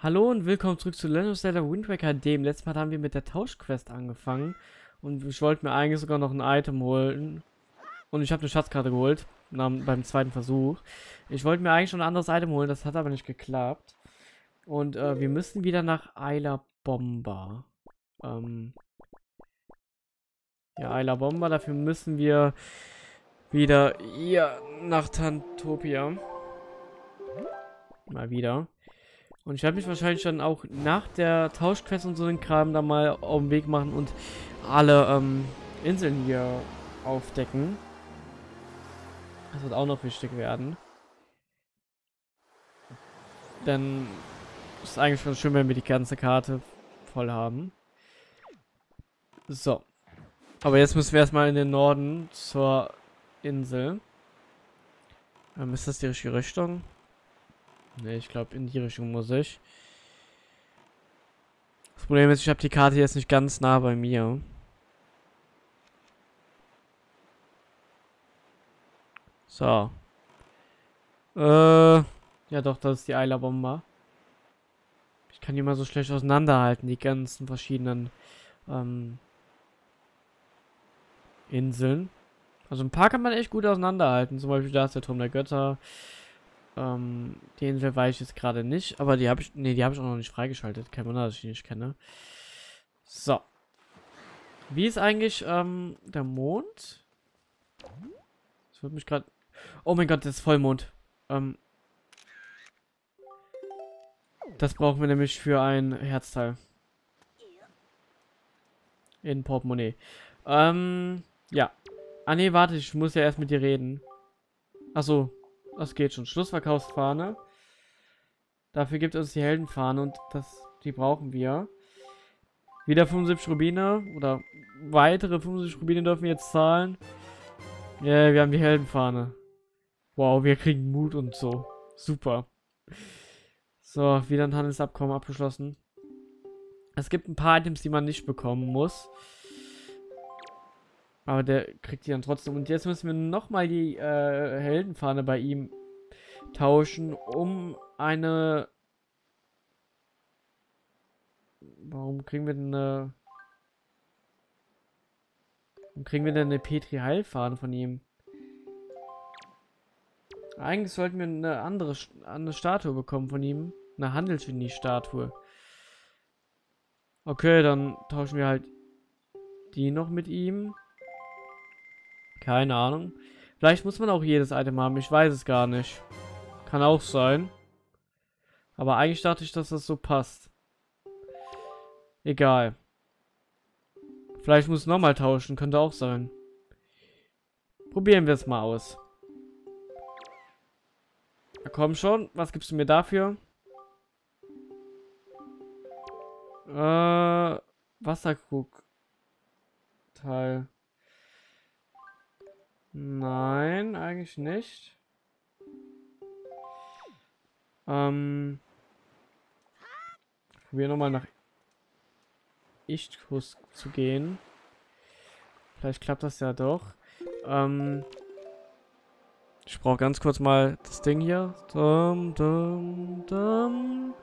Hallo und willkommen zurück zu Legend of Zelda Wind Waker dem letzten Mal haben wir mit der Tauschquest angefangen und ich wollte mir eigentlich sogar noch ein Item holen und ich habe eine Schatzkarte geholt beim zweiten Versuch. Ich wollte mir eigentlich schon ein anderes Item holen, das hat aber nicht geklappt und äh, wir müssen wieder nach Ayla Bomba. Ähm ja, Ayla Bomba, dafür müssen wir wieder hier nach Tantopia. Mal wieder. Und ich werde mich wahrscheinlich dann auch nach der Tauschquest und so den Kram da mal auf den Weg machen und alle ähm, Inseln hier aufdecken. Das wird auch noch wichtig werden. Denn ist eigentlich ganz schön, wenn wir die ganze Karte voll haben. So. Aber jetzt müssen wir erstmal in den Norden zur Insel. Ähm, ist das die richtige Richtung? Ne, ich glaube, in die Richtung muss ich. Das Problem ist, ich habe die Karte jetzt nicht ganz nah bei mir. So. Äh, ja doch, das ist die Eilerbomber. Ich kann die mal so schlecht auseinanderhalten, die ganzen verschiedenen ähm, Inseln. Also ein paar kann man echt gut auseinanderhalten. Zum Beispiel da ist der Turm der Götter. Ähm, die Insel weiß ich jetzt gerade nicht, aber die habe ich, nee, die habe ich auch noch nicht freigeschaltet. Kein Wunder, dass ich die nicht kenne. So. Wie ist eigentlich ähm, der Mond? Das wird mich gerade... Oh mein Gott, das ist Vollmond. Ähm, das brauchen wir nämlich für ein Herzteil. In Portemonnaie. Ähm, ja. Ah nee, warte, ich muss ja erst mit dir reden. Achso, das geht schon. Schlussverkaufsfahne. Dafür gibt es die Heldenfahne und das, die brauchen wir. Wieder 75 Rubine oder weitere 75 Rubine dürfen wir jetzt zahlen. Yeah, wir haben die Heldenfahne. Wow, wir kriegen Mut und so. Super. So, wieder ein Handelsabkommen abgeschlossen. Es gibt ein paar Items, die man nicht bekommen muss. Aber der kriegt die dann trotzdem. Und jetzt müssen wir nochmal die äh, Heldenfahne bei ihm tauschen, um eine... Warum kriegen wir denn eine... Warum kriegen wir denn eine Petri-Heilfahne von ihm? Eigentlich sollten wir eine andere eine Statue bekommen von ihm. Eine Handelsgenie-Statue. Okay, dann tauschen wir halt die noch mit ihm. Keine Ahnung. Vielleicht muss man auch jedes Item haben. Ich weiß es gar nicht. Kann auch sein. Aber eigentlich dachte ich, dass das so passt. Egal. Vielleicht muss nochmal tauschen. Könnte auch sein. Probieren wir es mal aus. Na komm schon. Was gibst du mir dafür? Äh, Wasserkrug. Teil. Nein, eigentlich nicht. Ähm. Probieren nochmal nach Ichthus zu gehen. Vielleicht klappt das ja doch. Ähm. Ich brauche ganz kurz mal das Ding hier. Dum, dum, dum.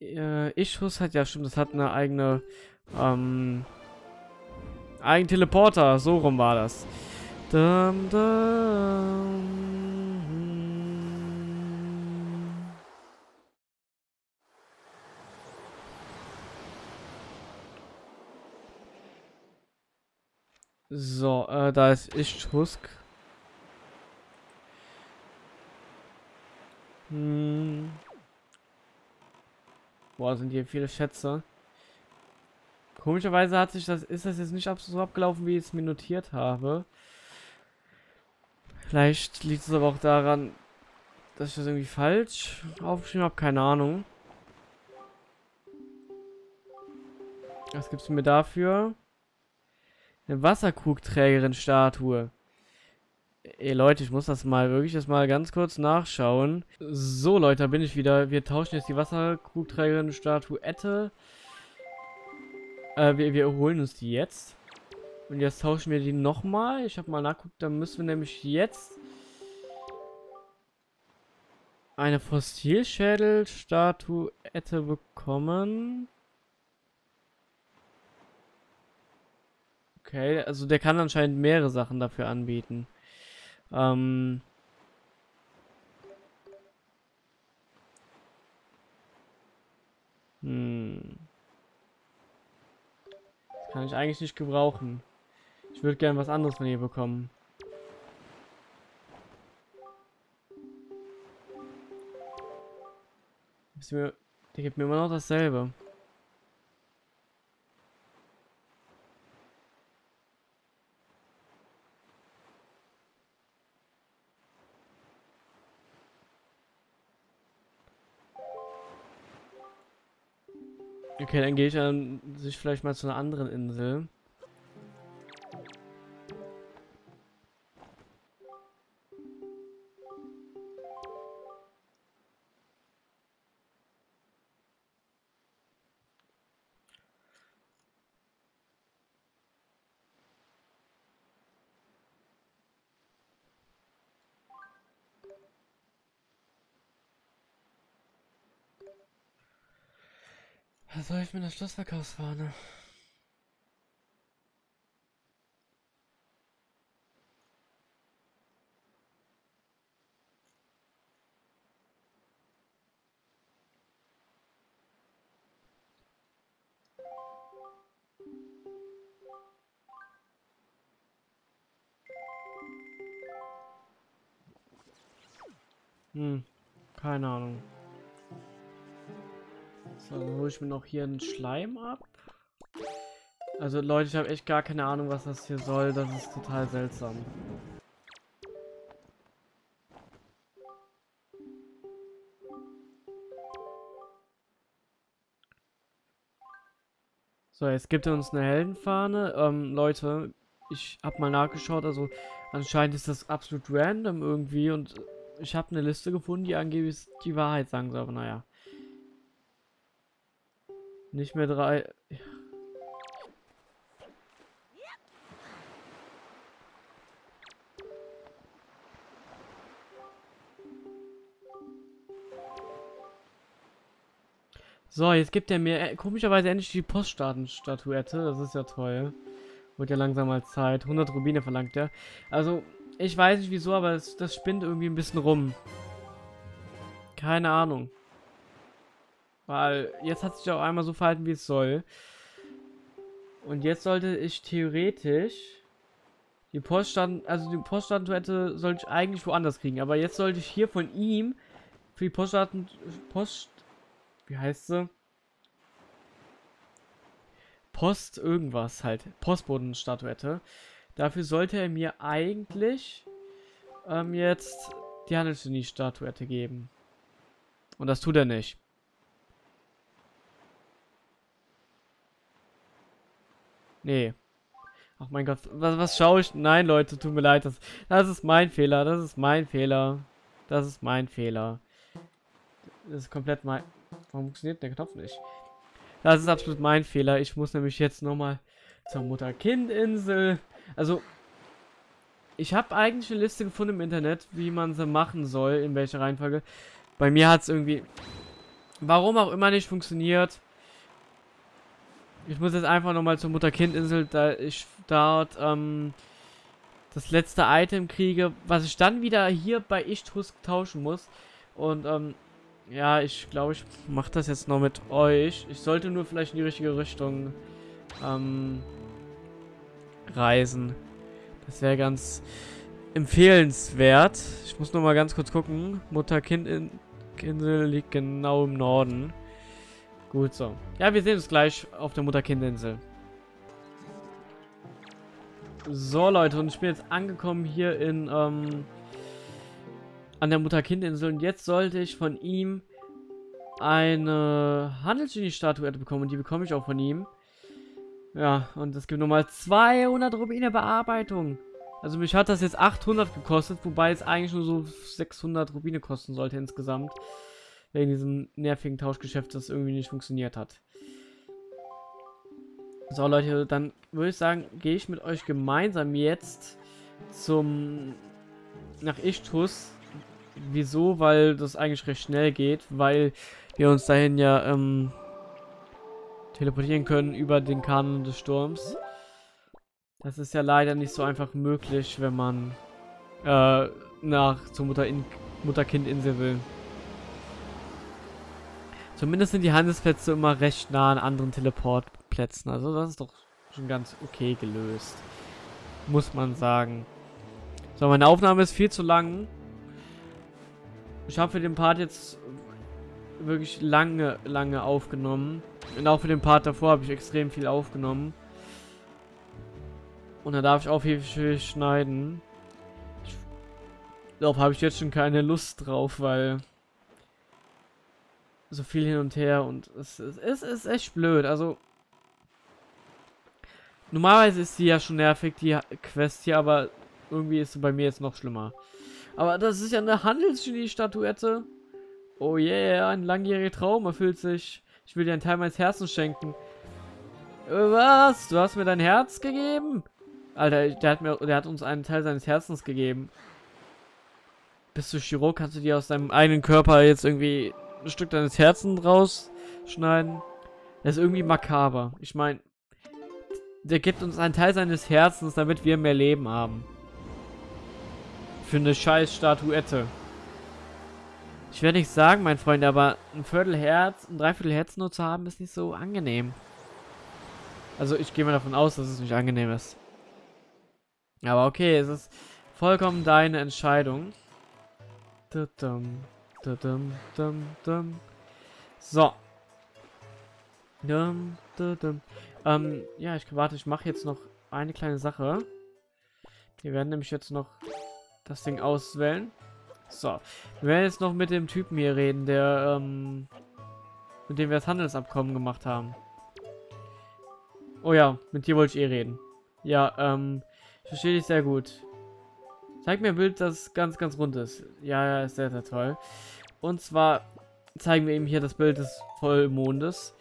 Äh, Ichthus hat ja stimmt, das hat eine eigene ähm, ein Teleporter, so rum war das. Dum, dum. So, äh, da ist ich Husk. Hm. Boah, sind hier viele Schätze. Komischerweise hat sich das, ist das jetzt nicht so abgelaufen, wie ich es mir notiert habe. Vielleicht liegt es aber auch daran, dass ich das irgendwie falsch aufgeschrieben habe, keine Ahnung. Was gibt es mir dafür? Eine Wasserkrugträgerin-Statue. Ey Leute, ich muss das mal wirklich jetzt mal ganz kurz nachschauen. So Leute, da bin ich wieder. Wir tauschen jetzt die Wasserkrugträgerin-Statue Ette äh, wir, wir holen uns die jetzt. Und jetzt tauschen wir die nochmal. Ich habe mal nachguckt, dann müssen wir nämlich jetzt eine Fossilschädelstatuette bekommen. Okay, also der kann anscheinend mehrere Sachen dafür anbieten. Ähm kann ich eigentlich nicht gebrauchen. Ich würde gerne was anderes von ihr bekommen. Der gibt mir immer noch dasselbe. Okay, dann gehe ich an sich vielleicht mal zu einer anderen Insel. Was soll ich mit der Schlussverkaufsfahne? Hm, keine Ahnung. So, dann hole ich mir noch hier einen Schleim ab. Also Leute, ich habe echt gar keine Ahnung, was das hier soll. Das ist total seltsam. So, jetzt gibt er uns eine Heldenfahne. Ähm, Leute, ich habe mal nachgeschaut. Also anscheinend ist das absolut random irgendwie. Und ich habe eine Liste gefunden, die angeblich die Wahrheit sagen soll. Aber naja. Nicht mehr drei. So, jetzt gibt er mir äh, komischerweise endlich die Poststaatenstatuette. Das ist ja toll. Wird ja langsam mal Zeit. 100 Rubine verlangt er. Also, ich weiß nicht wieso, aber das, das spinnt irgendwie ein bisschen rum. Keine Ahnung. Weil jetzt hat sich auch einmal so verhalten, wie es soll. Und jetzt sollte ich theoretisch die Poststand, also die Poststatuette sollte ich eigentlich woanders kriegen. Aber jetzt sollte ich hier von ihm für die Poststatten, Post, wie heißt sie? Post irgendwas halt, Postbodenstatuette. Dafür sollte er mir eigentlich ähm, jetzt die Handelsgenie-Statuette geben. Und das tut er nicht. Nee. Ach mein Gott, was, was schaue ich? Nein, Leute, tut mir leid. Das, das ist mein Fehler. Das ist mein Fehler. Das ist mein Fehler. Das ist komplett mein... Warum funktioniert der Knopf nicht? Das ist absolut mein Fehler. Ich muss nämlich jetzt nochmal zur Mutter-Kind-Insel. Also, ich habe eigentlich eine Liste gefunden im Internet, wie man sie machen soll, in welcher Reihenfolge. Bei mir hat es irgendwie, warum auch immer nicht funktioniert. Ich muss jetzt einfach nochmal zur Mutter-Kind-Insel, da ich dort ähm, das letzte Item kriege, was ich dann wieder hier bei Ichtus tauschen muss. Und ähm, ja, ich glaube, ich mache das jetzt noch mit euch. Ich sollte nur vielleicht in die richtige Richtung ähm, reisen. Das wäre ganz empfehlenswert. Ich muss noch mal ganz kurz gucken. Mutter-Kind-Insel liegt genau im Norden. Gut so. Ja, wir sehen uns gleich auf der Mutter-Kind-Insel. So, Leute, und ich bin jetzt angekommen hier in, ähm, an der Mutter-Kind-Insel. Und jetzt sollte ich von ihm eine Handelsgenie-Statuette bekommen. Und die bekomme ich auch von ihm. Ja, und es gibt nochmal 200 Rubine Bearbeitung. Also mich hat das jetzt 800 gekostet, wobei es eigentlich nur so 600 Rubine kosten sollte insgesamt. Wegen diesem nervigen Tauschgeschäft, das irgendwie nicht funktioniert hat. So, Leute, dann würde ich sagen, gehe ich mit euch gemeinsam jetzt zum... nach Ichtus. Wieso? Weil das eigentlich recht schnell geht, weil wir uns dahin ja ähm, teleportieren können über den Kanon des Sturms. Das ist ja leider nicht so einfach möglich, wenn man äh, nach zur Mutter-Kind-Insel will. Zumindest sind die Handelsplätze immer recht nah an anderen Teleportplätzen. Also das ist doch schon ganz okay gelöst. Muss man sagen. So, meine Aufnahme ist viel zu lang. Ich habe für den Part jetzt wirklich lange, lange aufgenommen. Und auch für den Part davor habe ich extrem viel aufgenommen. Und da darf ich auch viel, viel schneiden. Darauf habe ich jetzt schon keine Lust drauf, weil so viel hin und her und es, es, es ist echt blöd. Also normalerweise ist sie ja schon nervig, die Quest hier, aber irgendwie ist sie bei mir jetzt noch schlimmer. Aber das ist ja eine Handelsgenie-Statuette. Oh yeah, ein langjähriger Traum erfüllt sich. Ich will dir einen Teil meines Herzens schenken. Was? Du hast mir dein Herz gegeben? Alter, der hat, mir, der hat uns einen Teil seines Herzens gegeben. Bist du Chirurg? Kannst du dir aus deinem eigenen Körper jetzt irgendwie ein Stück deines Herzens rausschneiden. Das ist irgendwie makaber. Ich meine, der gibt uns einen Teil seines Herzens, damit wir mehr Leben haben. Für eine scheiß Statuette. Ich werde nicht sagen, mein Freund, aber ein Viertel Herz, ein Dreiviertel Herz nur zu haben, ist nicht so angenehm. Also ich gehe mal davon aus, dass es nicht angenehm ist. Aber okay, es ist vollkommen deine Entscheidung. Tudum. Dum, dum, dum. So. Dum, dum, ähm, ja, ich warte, ich mache jetzt noch eine kleine Sache. Wir werden nämlich jetzt noch das Ding auswählen. So. Wir werden jetzt noch mit dem Typen hier reden, der, ähm, mit dem wir das Handelsabkommen gemacht haben. Oh ja, mit dir wollte ich eh reden. Ja, ähm, ich verstehe dich sehr gut. Zeig mir ein Bild, das ganz, ganz rund ist. Ja, ja, ist sehr, sehr toll. Und zwar zeigen wir ihm hier das Bild des Vollmondes.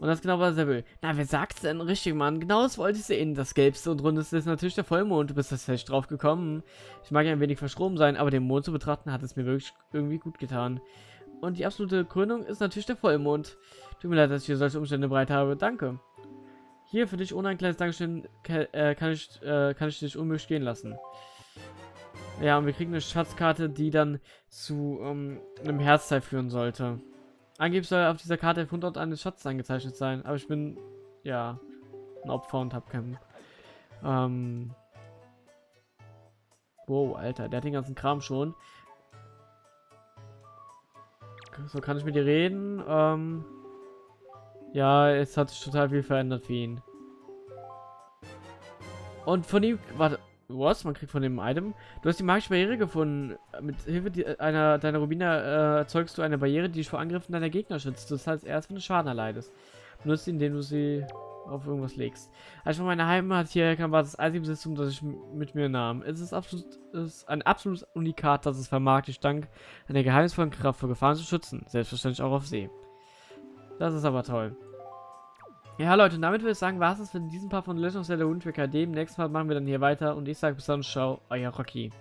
Und das genau, was er will. Na, wer sagt's denn richtig, Mann? Genau das wollte ich sehen. Das Gelbste und Rundeste ist natürlich der Vollmond. Du bist das fest drauf gekommen. Ich mag ja ein wenig verschroben sein, aber den Mond zu betrachten hat es mir wirklich irgendwie gut getan. Und die absolute Krönung ist natürlich der Vollmond. Tut mir leid, dass ich hier solche Umstände bereit habe. Danke. Hier für dich ohne ein kleines Dankeschön äh, kann, ich, äh, kann ich dich unmöglich gehen lassen. Ja, und wir kriegen eine Schatzkarte, die dann zu ähm, einem Herzteil führen sollte. Angeblich soll auf dieser Karte der Fundort eines Schatzes eingezeichnet sein, aber ich bin, ja, ein Opfer und hab keinen... Ähm... Wow, Alter, der hat den ganzen Kram schon. So, kann ich mit dir reden? Ähm... Ja, es hat sich total viel verändert für ihn. Und von ihm, warte, was? Man kriegt von dem Item. Du hast die magische Barriere gefunden. Mit Hilfe einer deiner Rubine äh, erzeugst du eine Barriere, die dich vor Angriffen deiner Gegner schützt. Das heißt, erst wenn du Schaden erleidest. Benutzt sie, indem du sie auf irgendwas legst. Als ich von meiner Heimat hier kam, war das einzige Besitztum, das ich mit mir nahm. Es ist, absolut, es ist ein absolutes Unikat, das es vermag, dich dank einer geheimnisvollen Kraft vor Gefahren zu schützen. Selbstverständlich auch auf See. Das ist aber toll. Ja, Leute, und damit würde ich sagen, war es das für diesen Part von Legend of Zelda Wind Waker. Demnächst Mal machen wir dann hier weiter und ich sage bis dann, ciao, euer Rocky.